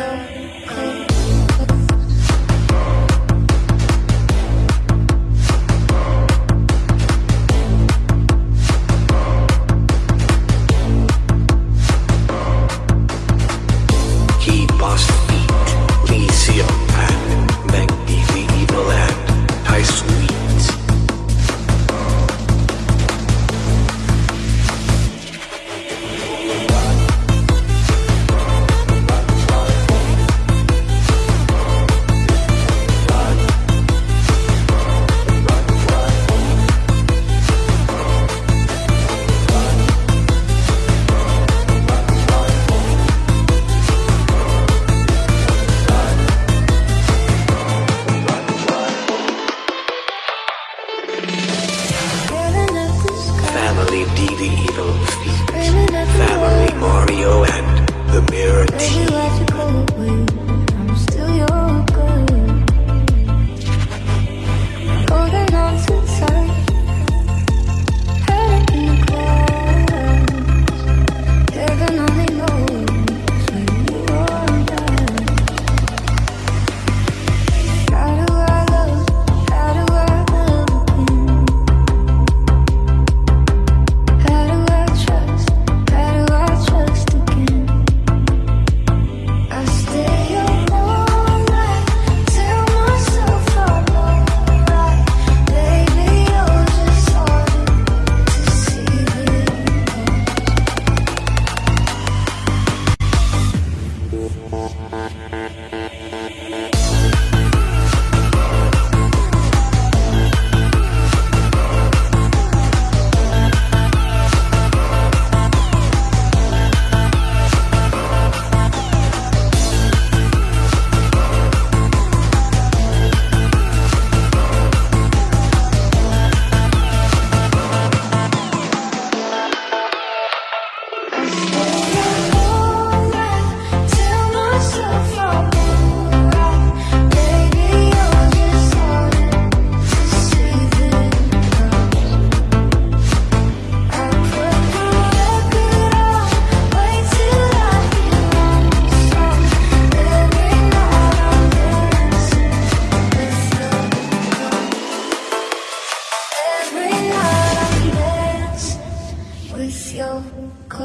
your the evil feet. 可